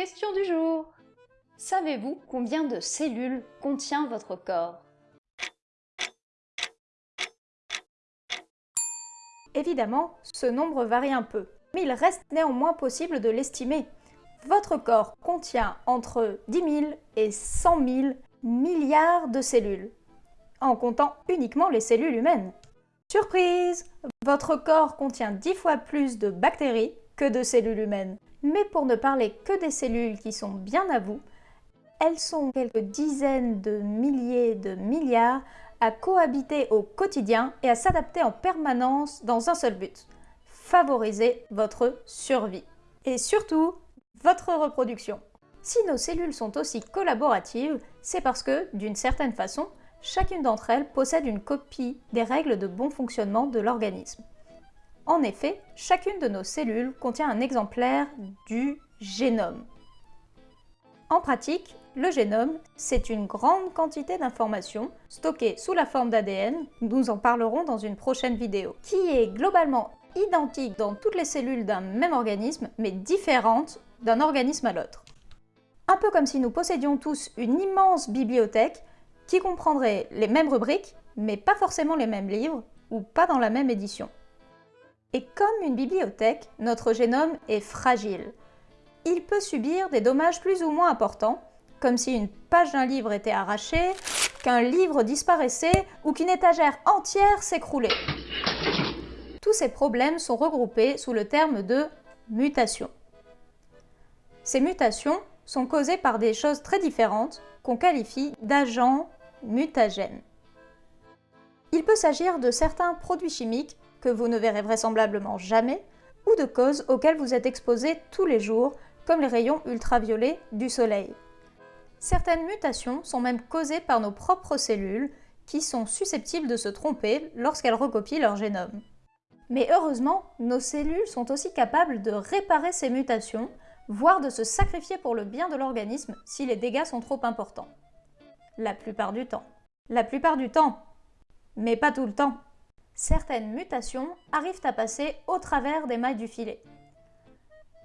Question du jour Savez-vous combien de cellules contient votre corps? Évidemment, ce nombre varie un peu, mais il reste néanmoins possible de l'estimer. Votre corps contient entre 10 000 et 100 000 milliards de cellules, en comptant uniquement les cellules humaines. Surprise Votre corps contient 10 fois plus de bactéries que de cellules humaines. Mais pour ne parler que des cellules qui sont bien à vous, elles sont quelques dizaines de milliers de milliards à cohabiter au quotidien et à s'adapter en permanence dans un seul but, favoriser votre survie. Et surtout, votre reproduction. Si nos cellules sont aussi collaboratives, c'est parce que, d'une certaine façon, chacune d'entre elles possède une copie des règles de bon fonctionnement de l'organisme. En effet, chacune de nos cellules contient un exemplaire du génome. En pratique, le génome, c'est une grande quantité d'informations stockées sous la forme d'ADN, nous en parlerons dans une prochaine vidéo, qui est globalement identique dans toutes les cellules d'un même organisme, mais différente d'un organisme à l'autre. Un peu comme si nous possédions tous une immense bibliothèque qui comprendrait les mêmes rubriques, mais pas forcément les mêmes livres, ou pas dans la même édition. Et comme une bibliothèque, notre génome est fragile. Il peut subir des dommages plus ou moins importants, comme si une page d'un livre était arrachée, qu'un livre disparaissait ou qu'une étagère entière s'écroulait. Tous ces problèmes sont regroupés sous le terme de mutation. Ces mutations sont causées par des choses très différentes qu'on qualifie d'agents mutagènes. Il peut s'agir de certains produits chimiques que vous ne verrez vraisemblablement jamais ou de causes auxquelles vous êtes exposé tous les jours, comme les rayons ultraviolets du soleil. Certaines mutations sont même causées par nos propres cellules qui sont susceptibles de se tromper lorsqu'elles recopient leur génome. Mais heureusement, nos cellules sont aussi capables de réparer ces mutations, voire de se sacrifier pour le bien de l'organisme si les dégâts sont trop importants. La plupart du temps. La plupart du temps, mais pas tout le temps. Certaines mutations arrivent à passer au travers des mailles du filet.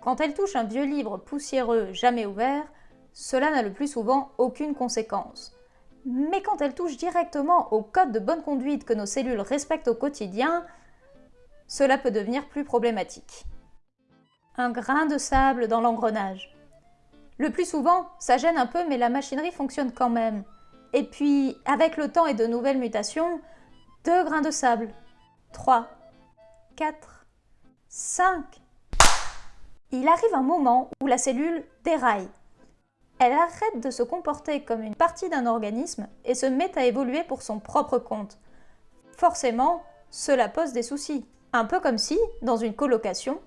Quand elles touchent un vieux livre poussiéreux jamais ouvert, cela n'a le plus souvent aucune conséquence. Mais quand elle touche directement au code de bonne conduite que nos cellules respectent au quotidien, cela peut devenir plus problématique. Un grain de sable dans l'engrenage. Le plus souvent, ça gêne un peu mais la machinerie fonctionne quand même. Et puis, avec le temps et de nouvelles mutations, deux grains de sable, trois, quatre, cinq. Il arrive un moment où la cellule déraille elle arrête de se comporter comme une partie d'un organisme et se met à évoluer pour son propre compte. Forcément, cela pose des soucis. Un peu comme si, dans une colocation,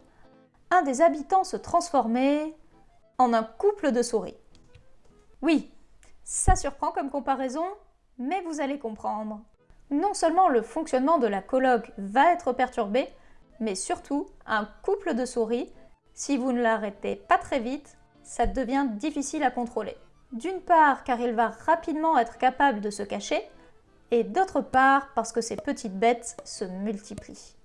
un des habitants se transformait en un couple de souris. Oui, ça surprend comme comparaison, mais vous allez comprendre. Non seulement le fonctionnement de la coloc va être perturbé, mais surtout un couple de souris, si vous ne l'arrêtez pas très vite, ça devient difficile à contrôler. D'une part car il va rapidement être capable de se cacher, et d'autre part parce que ces petites bêtes se multiplient.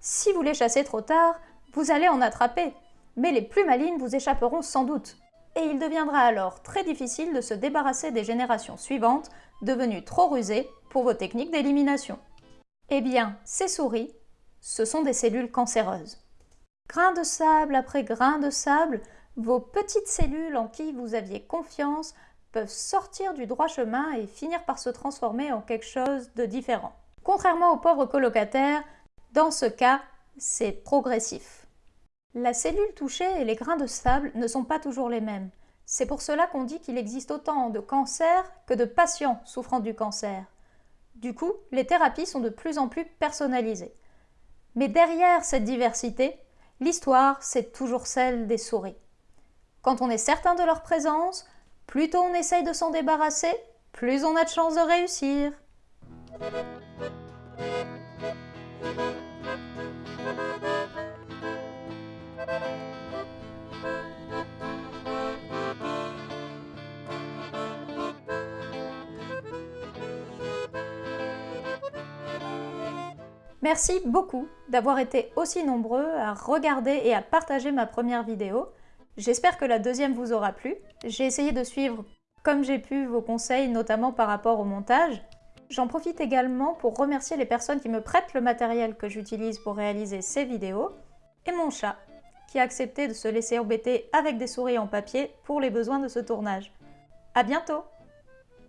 Si vous les chassez trop tard, vous allez en attraper, mais les plus malines vous échapperont sans doute. Et il deviendra alors très difficile de se débarrasser des générations suivantes, devenues trop rusées pour vos techniques d'élimination. Eh bien, ces souris, ce sont des cellules cancéreuses. Grain de sable après grain de sable, vos petites cellules en qui vous aviez confiance peuvent sortir du droit chemin et finir par se transformer en quelque chose de différent. Contrairement aux pauvres colocataires, dans ce cas, c'est progressif. La cellule touchée et les grains de sable ne sont pas toujours les mêmes. C'est pour cela qu'on dit qu'il existe autant de cancers que de patients souffrant du cancer. Du coup, les thérapies sont de plus en plus personnalisées. Mais derrière cette diversité, l'histoire, c'est toujours celle des souris. Quand on est certain de leur présence, plus tôt on essaye de s'en débarrasser, plus on a de chances de réussir. Merci beaucoup d'avoir été aussi nombreux à regarder et à partager ma première vidéo. J'espère que la deuxième vous aura plu. J'ai essayé de suivre comme j'ai pu vos conseils, notamment par rapport au montage. J'en profite également pour remercier les personnes qui me prêtent le matériel que j'utilise pour réaliser ces vidéos, et mon chat, qui a accepté de se laisser embêter avec des souris en papier pour les besoins de ce tournage. À bientôt